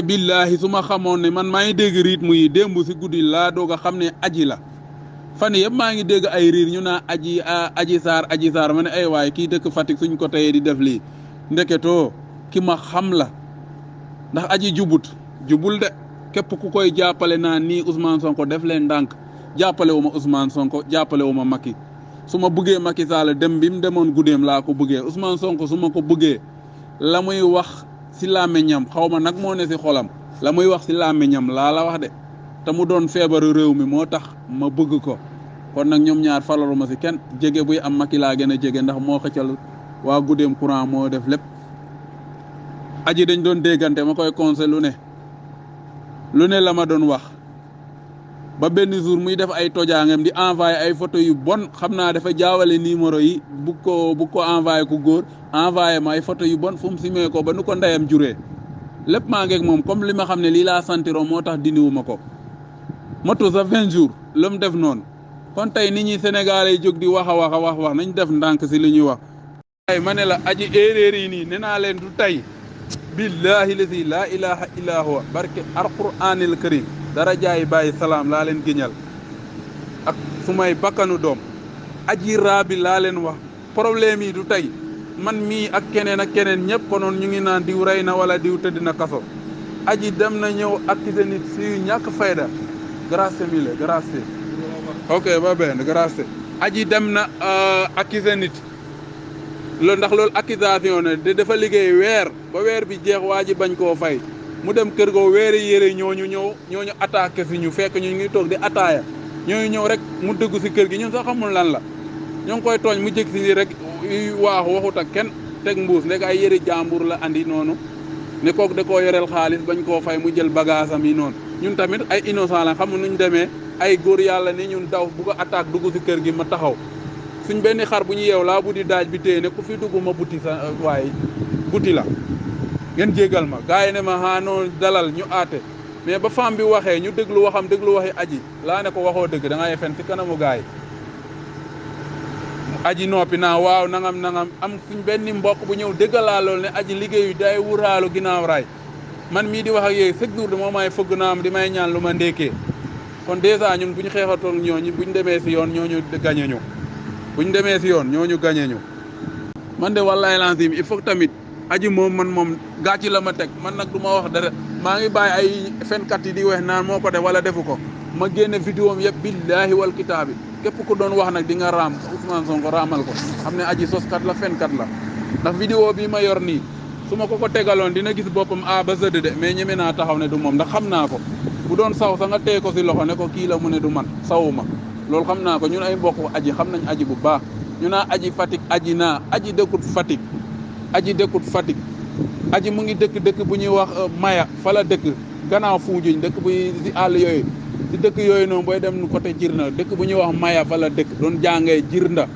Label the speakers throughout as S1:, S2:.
S1: billaahi su ma xamoon ne man maa ngi dégg rythme yi démb si guddi laa doog a xam ne aji la fan yëpp maa ngi dégg ay riir ñu naa aji aji saar aji saar ma ne ay waay kii dëkk Fatick suñ ko teyee di def lii ndeketoo ki ma xam la ndax aji jubut jubul de képp ku koy jàppale naa nii Ousmane Sonko def leen ndànk jàppale wu ma Ousmane Sonko jàppale wu ma Macky su ma bëggee Macky Sall dem bi mu demoon guddeem laa ko bëggee Ousmane Sonko su ma ko bëggee la muy wax si làmmiñam xaw ma nag moo ne si xolam la muy wax si làmmiñam laa la wax de te mu doon feebaru réew mi moo tax ma bëgg ko kon nag ñoom ñaar falalu ma si kenn jege buy am Macky laa gën a jege ndax moo xëccal waa guddeem courant moo def lépp. aji dañ doon déggante ma koy conseil lu ne lu ne la ma doon wax ba benn jour muy def ay tojaangam di envoyé ay photo yu bon xam naa dafa jaawale numéro yi bu ko bu ko envoyé ku góor envoyé ma ay photo yu bon fu mu simee ko ba nu ko ndeyam juree lépp maa ngeeg moom comme li ma xam ne lii laa santiro moo tax dindiwu ma ko motu sa vingt jours la mu def noonu kon tey nit ñi Sénégalais yi jóg di wax a wax a wax wax nañ def ndànk si li ñuy wax ay ma ne la aji erreur yi nii nee naa leen du tey billahi lazi laa ilaha illa huwa barke alquranil karim dara jaay bàyyi salaam laa leen géñal ak su may bakkanu doom aji raabi laa leen wax problème yi du tey man mii ak keneen ak keneen ñëpp konoon ñu ngi naan diw rey na wala diw tëdd na kaso aji dem na ñëw accusé nit si ñàkk fayda grâce mille grâce ok ba benn grâce aji dem na accusé nit loolu ndax loolu accusation ne de dafa liggéey weer ba weer bi jeex waa ji bañ koo fay mu dem kër goo weeri yére ñooñu ñëw ñooñu attaqué si ñu fekk ñu ngi toog di attaaya ñooñu ñëw rek mu dëgg si kër gi ñun sax xamul lan la ñoo ngi koy tooñ mu jëkk si nii rek waaxu waxut ak kenn teg mbuus ndek ay yëri jàmbur la andi noonu ne kook da koo yoreel xaalis bañ koo fay mu jël bagage am yi noonu ñun tamit ay innocent la xamul nuñ demee ay góor yàlla ni ñun daw bu ko attaque dugg si kër gi ma taxaw suñ benn xar bu ñu yeew laa buddi daaj bi téye ne ku fi dugg ma buti sa waaye buti la ngeen jégal ma gars yi ne ma xaa noonu dalal ñu aate mais ba femme bi waxee ñu déglu waxam déglu waxi aji laa ne ko waxoo dëgg da ngay fen ci kanamu gars yi aji noppi naa waaw nangam nangam am suñ benn mbokk bu ñëw déggalaa loolu ne aji liggéeyu day wuraalu ginnaaw raay man mii di wax ak yooyu chaque jour dama may fëgg naa am di may ñaan lu ma ndékkee kon dèjà ñun bu ñu xeexatoon ñooñu bu ñu demee si yoon ñooñu gañe ñu bu ñu demee si yoon ñooñu gañe ñu man de wallaay lancim il faut tamit aji moom man moom gàcci la ma teg man nag du ma wax dara maa ngi bàyyi ay fenkat yi di weex naan moo ko def wala defu ko ma génne vidéo am yëpp billaahi wal kitaabi képp ku doon wax nag di nga raam Ousmane Sonko raamal ko xam ne aji soskat la fenkat la ndax vidéo bi ma yor nii su ma ko ko tegaloon dina gis boppam A ba Z de mais ñeme naa taxaw ne du moom ndax xam naa ko bu doon saw sa nga tee ko si loxo ne ko kii la mu ne du man sawuma loolu xam naa ko ñun ay mbokk aji xam nañ aji bu baax ñu naa aji Fatick aji naa aji dëkkut Fatick aji dëkkut Fatick aji mu ngi dëkk dëkk bu ñuy wax Maya fa la dëkk gannaaw Fuujuñ dëkk bu si àll yooyu si dëkk yooyu noonu booy dem côté Jirnda dëkk bu ñuy wax Maya fa la dëkk doon jàngee Jirnda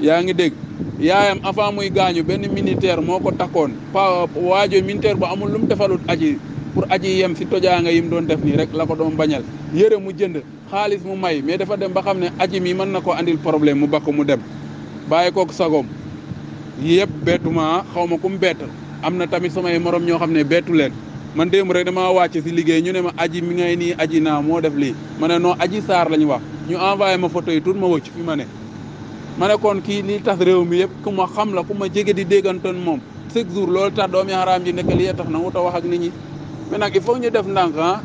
S1: yaa ngi dégg yaayam avant muy gaañu benn militaire moo ko takkoon pa waajo militaire bu amul lu mu defalut aji pour aji yem si tojaanga yi mu doon def nii rek la ko doon bañal yére mu jënd xaalis mu may mais dafa dem ba xam ne aji mi mën na ko andil problème mu bakk mu dem bàyyi kook sagoom yëpp bettuma xaw ma ku mu bett am na tamit samay morom ñoo xam ne bettu leen man démb rek dama wàcc si liggéey ñu ne ma aji mi ngay nii aji naa moo def lii ma ne non aji saar la ñu wax ñu envoyé ma photo yi tuut ma wëcc fi ma ne ma ne kon kii lii tax réew mi yëpp ku ma xam la ku ma jege di déggantoon moom chaque jour loolu tax doomi xaraam ji nekk li tax na wuta wax ak nit ñi mais nag il faut ñu def ndànk ah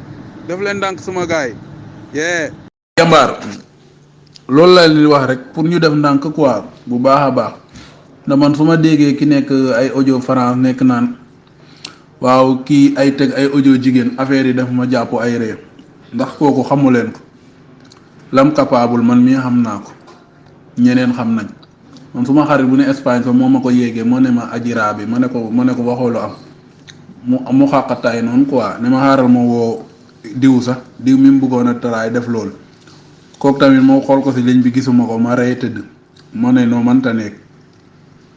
S1: def leen ndànk suma gars yi yee jàmbaar loolu laa leen wax rek pour ñu def ndànk quoi bu baax a baax na man su ma déggee ki nekk ay audio France nekk naan waaw kii ay teg ay audio jigéen affaire yi daf ma jàpp ay ree ndax kooku xamu leen ko lam capable man mii xam naa ko ñeneen xam nañ man su ma xarit bu ne Espagne fa moo ma ko yéegee moo ne ma ajiraa bi ma ne ko ma ne ko waxoolu am mu mu xàqataay noonu quoi ne ma xaaral ma woo diw sax diw mi mu bëggoon a taraay def loolu kooku tamit moo xool ko si liñ bi gisuma ko ma rey tëdd moo ne noo mënta nekk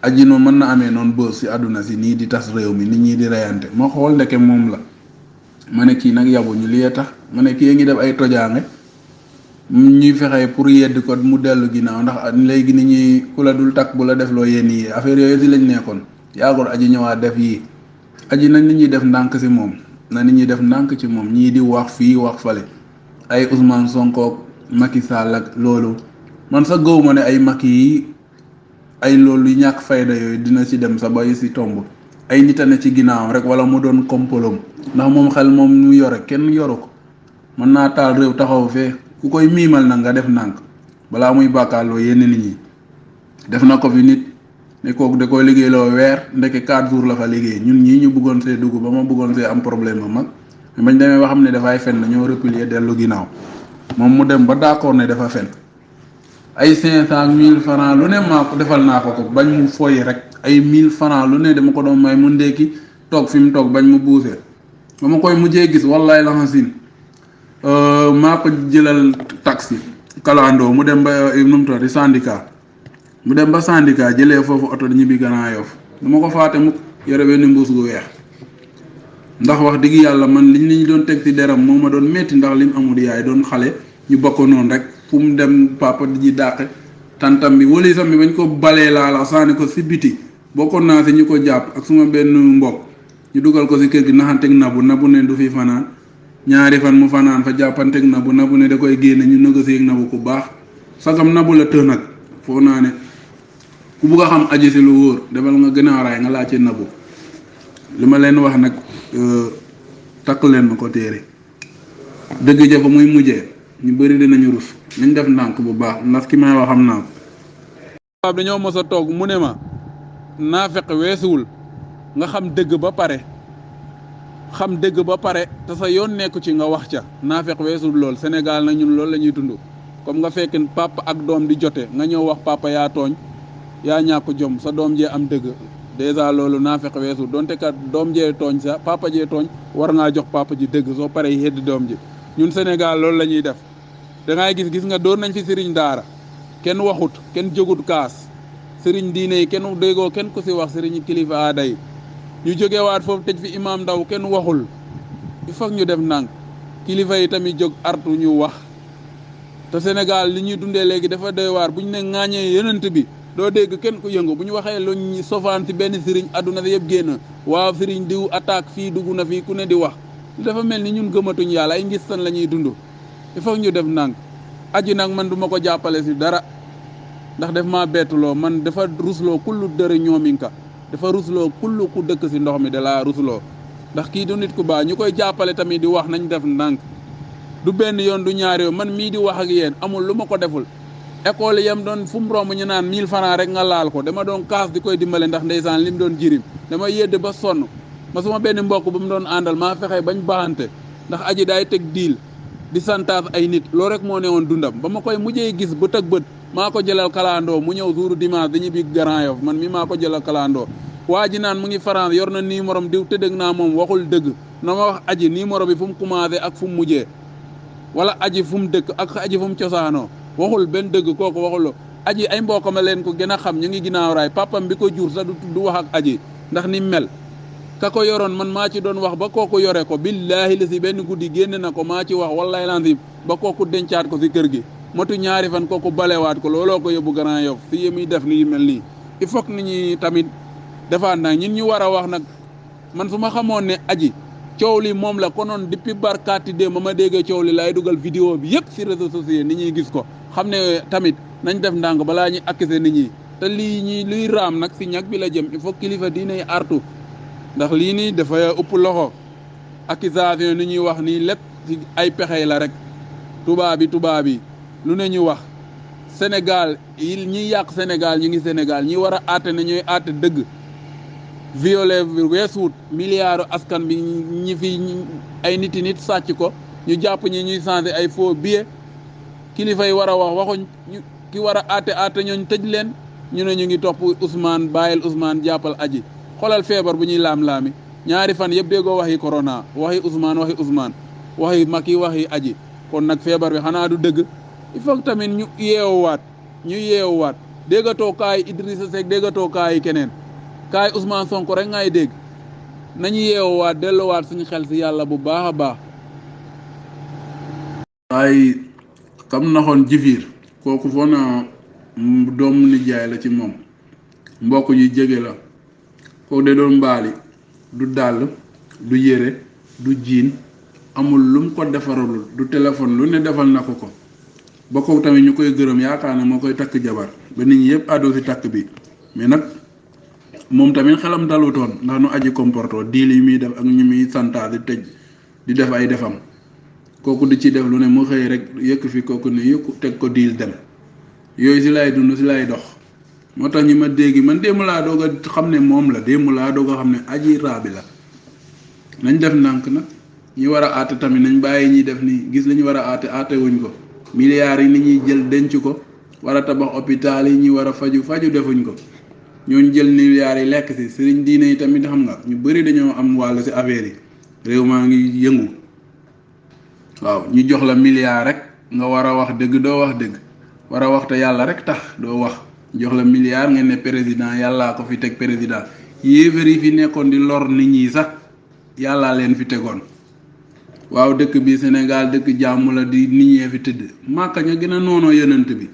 S1: aji noonu mën na amee noonu bës si àdduna si nii di tas réew mi nit ñi di reyante ma xool ndeke moom la ma ne kii nag yabuñu li tax ma ne kii ngi def ay tojaange ñuy fexe pour yedd ko mu dellu ginnaaw ndax léegi ni ñuy ku la dul takk bu la def loo yenn yi affaire yooyu si lañ nekkoon yaagul aji ñëwaat def yii aji na nit ñi def ndànk si moom na nit ñi def ndànk ci moom ñii di wax fii wax fale ay Ousmane Sonko Macky Sall ak loolu man sa gëw ma ne ay Macky yi ay loolu yu ñàkk fayda yooyu dina ci dem sa bayu si tomb ay nit a ne ci ginnaawam rek wala mu doon kompolom ndax moom xel moom mu yore kenn yoru ko mën naa taal réew taxaw fee ku koy miimal nag nga def ndànk balaa muy bàkkaaloo yenn nit ñi def na ko fi nit ne kooku da koy liggéey loo weer ndeke 4 jours la fa liggéey ñun ñii ñu bëggoon see dugg ba ma bëggoon see am problème mag bañ demee ba xam ne dafay fen dañoo replier dellu ginnaaw moom mu dem ba d'accord ne dafa fen ay 500 1000 francs lu ne maa ko defal naa ko ko bañ mu foy rek ay 1000 francs lu ne dama ko doon may mu ndékki toog fi mu toog bañ mu buusee ba ma koy mujjee gis wallaay la xasin maa ko jëlal taxi kalandoo mu dem ba nu mu tudd syndicat mu dem ba syndicat jëlee foofu oto di ñibbi Grand Yoff du ma ko faate mukk yore benn mbuus gu weex ndax wax dëgg yàlla man liñ li ñu doon teg ci deram moo ma doon metti ndax lim amul yaay doon xale ñu bokk noonu rek fu mu dem papa di ji dàqe tantam bi wala sam bi bañ ko balee laa la sànni ko si biti bokkoon naa si ñu ko jàpp ak suma benn mbokk ñu dugal ko si kër gi naxanteeg nabu nabu ne du fi fanaan Ñaari fan mu fanaan fa jàppanteeg Nabu Nabu ne da koy génne ñu négocier ak Nabu ku baax sagam Nabu la tëx nag foo naa ne ku bugg a xam aji si lu wóor demal nga gën a raay nga laajte Nabu li ma leen wax nag takk leen ma ko téere dëgg ja fa muy mujjee ñu bëri dinañu rus nañ def ndànk bu baax ndax ki may wax xam naa ko Xattaab dañoo mos a toog mu ne ma naafeq weesuwul nga xam dëgg ba pare xam dëgg ba pare te sa yoon nekku ci nga wax ca naafeq weesuwul lool Sénégal na ñun loolu la ñuy dund comme nga fekk papa ak doom di jote nga ñëw wax papa yaa tooñ yaa ñàkk jom sa doom jee am dëgg dèjà loolu naafeq weesuwul donte kat doom jee tooñ sa papa jee tooñ war ngaa jox papa ji dëgg soo paree yedd doom ji ñun Sénégal loolu la ñuy def da gis gis nga doon nañ fi sëriñ daara kenn waxut kenn jógut kaas sëriñ diine yi kenn déggoo kenn ku si wax sëriñ kilifa aada yi ñu jógewaat foofu tëj fi imaam ndaw kenn waxul il faut ñu def ndànk kilifa yi tamit jóg artu ñu wax te Sénégal li ñuy dundee léegi dafa doy waar bu ñu ne ŋaañee yonent bi doo dégg kenn ku yëngu bu ñu waxee luñ sofaan si benn sëriñ àdduna si yëpp génn waaw sëriñ diw attaque fii dugg na fii ku ne di wax dafa mel ni ñun gëmatuñ yàlla ay ngistan la ñuy dund il faut ñu def ndànk aji nag man duma ko jàppale si dara ndax def maa bettuloo man dafa rusloo kullu dëre ñoominka dafa rusloo kullu ku dëkk si ndox mi da laa rusloo ndax kii du nit ku baax ñu koy jàppale tamit di wax nañ def ndànk du benn yoon du ñaari yoon man mii di wax ak yéen amul lu ma ko deful école yam doon fu mu romb ñu naan 1000 francs rek nga laal ko dama doon kaas di koy dimbale ndax ndeysaan li mu doon jirim dama yedd ba sonn ma suma benn mbokk bu mu doon àndal maa fexe bañ baaxante ndax aji daay teg diil di santaas ay nit loolu rek moo ne woon dundam ba ma koy mujjee gis bët ak bët maa ko jëlal kalandoo mu ñëw suuru dimanche dañuy bi Grand Yoff man mi maa ko jëlal kalandoo waa ji naan mu ngi France yor na numéro am diw tëddëg naa moom waxul dëgg na ma wax aji numéro bi fu mu commencé ak fu mu mujjee wala aji fu mu dëkk ak aji fu mu cosaanoo waxul benn dëgg kooku waxul aji ay mbokkam leen ko gën a xam ñu ngi ginnaaw raay papam bi ko jur sax du wax ak aji ndax ni mel ka ko yoroon man maa ci doon wax ba kooku yore ko billaahi la si benn guddi génne na ko maa ci wax wallahi lansim ba kooku dencaat ko si kër gi matu ñaari fan kooku balewaat ko looloo ko yóbbu Grand Yoff si yi muy def lii mel nii il faut que nit ñi tamit defaat naa ñun ñu war a wax nag man su ma xamoon ne aji coow li moom la konoon depuis barkaati dé ma ma déggee coow li laay dugal vidéo bi yëpp si réseaux sociaux nit ñuy gis ko xam ne tamit nañ def ndànk balaa ñuy accuser nit ñi te lii ñi luy raam nag si ñag bi la jëm il faut kilifa diine yi artu ndax lii nii dafa ëpp loxo accusation ni ñuy wax nii lépp ci ay pexey la rek tubaab bi tubaab bi lu ne ñu wax Sénégal yi ñiy yàq Sénégal ñu ngi Sénégal ñi war a àtte ne ñooy àtte dëgg violé weesuut milliards askan bi ñi fi ay nit i nit sàcc ko ñu jàpp ñi ñuy changé ay faux billets kilifa yi war a wax waxuñ ñu ki war a aate aate ñooñ tëj leen ñu ne ñu ngi topp Ousmane bàyyil Ousmane jàppal aji xoolal feebar bu ñuy laam-laami ñaari fan yëpp déggoo waxi corona waxi Ousmane waxi Ousmane waxi Macky waxi aji kon nag feebar bi xanaa du dëgg il faut tamit ñu yeewuwaat ñu yeewuwaat déggatoo kaay Idrissa Seck déggatoo kaay keneen kaay Ousmane Sonko rek ngay dégg nañu yeewuwaat delluwaat suñu xel si yàlla bu baax a baax waaye kam naxoon jifiir kooku foo naa doomu nijaay la ci moom mbokk yu jege la kooku de doon mbaali du dàll du yére du jiin amul lum ko defaralul du téléphone lu ne defal na ko ko ba ko tamit ñu koy gërëm yaakaar ne moo koy takk jabar ba nit ñi yëpp àddoo si takk bi mais nag moom tamit xelam dalutoon ndax nu aji comporto diil yi muy def ak ñu muy santaat di tëj di def ay defam kooku di ci def lu ne mu xëy rek yëkk fi kooku ne yëkk teg ko diil dem yooyu si lay dund si lay dox moo tax ñi ma dégg man démb laa doog a xam ne moom la démb laa doog a xam ne aji raabi la nañ def ndànk nag ñi war a àtte tamit nañ bàyyi ñi def nii gis li ñu war a àtte àtte wuñ ko milliards yi ni ñuy jël denc ko war a tabax hôpital yi ñi war a faju faju defuñ ko ñooñu jël milliards yi lekk si sëriñ diine yi tamit xam nga ñu bëri dañoo am wàll si affaire yi réew maa ngi yëngu waaw ñu jox la milliard rek nga war a wax dëgg doo wax dëgg war a wax te yàlla rek tax doo wax jox la milliard ngeen ne président yàllaa ko fi teg président yéefar yi fi nekkoon di lor nit ñi sax yàllaa leen fi tegoon waaw dëkk bi Sénégal dëkk jàmm la di nit ñee fi tëdd màkka ña gën a noonoo yonent bi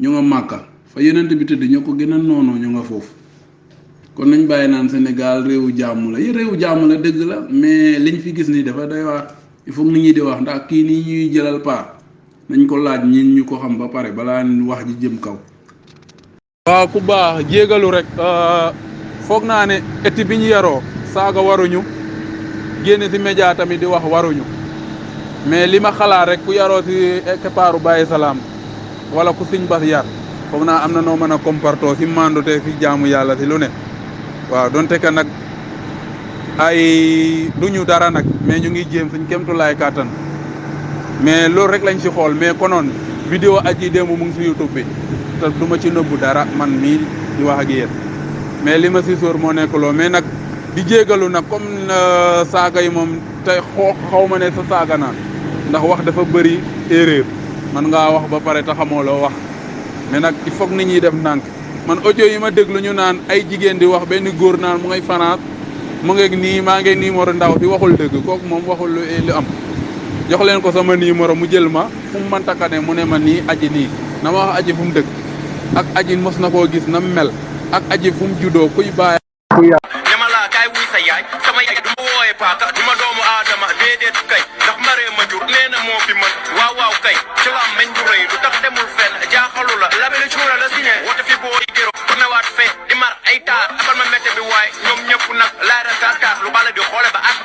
S1: ñu nga màkka fa yenent bi tëdd ñoo ko gën a noonoo ñu nga foofu kon nañ bàyyi naan Sénégal réewu jàmm la réewu jàmm la dëgg la mais liñ fi gis nii dafa day waar il faut nit ñi di wax ndax kii nii ñuy jëlal paar nañ ko laaj ñin ñu ko xam ba pare balaa wax ji jëm kaw. waaw ku baax jégalu rek euh, foog naa ne éti bi ñu yaroo saaga waruñu génn si média tamit di wax waruñu mais li ma xalaat rek ku yaroo si keppaaru bàyyi salaam. wala ku sëñ bas yar foog naa am na noo mën a comportoo si mandute si jaamu yàlla si lu ne waaw donte que nag ay du ñu dara nag mais ñu ngi jéem suñ kemtu laay kàttan mais loolu rek lañ si xool mais konoon vidéo aji démb mu ngi si youtube bi te du ma ci nëbbu dara man mii di wax ak yéen mais li ma si sóor moo nekk loo mais nag di jégalu nag comme saaga yi moom tey xoo xaw ma ne sa saaga naan ndax wax dafa bëri erreur man ngaa wax ba pare te xamoo loo wax mais nag il faut que nit ñi def ndànk man audio yi ma déglu ñu naan ay jigéen di wax benn góor naan mu ngay France mu ngeeg nii maa ngi numéro ndaw si waxul dëgg kooku moom waxul lu lu am jox leen ko sama numéro mu jël ma fu mu mënta ka ne mu ne ma nii aji nii na ma wax aji fu mu dëkk ak aji mos na koo gis na mu mel ak aji fu mu juddoo kuy bàyyi ku yàq
S2: ñama laa kaay wuy sa yaay sama yaay du ma wooye paaka du ma doomu aadama déedéet kay ndax maree ma jur nee na moo fi mën waaw waaw kay ci la am meñ du rëy lu tax demul fenn jaaxalu la labe la cuura la si ne wata fi boo yi gëro ku newaat fee di mar ay taar abal ma métte bi waay ñoom ñëpp nag laay ra taar taar lu bala di xoole ba ak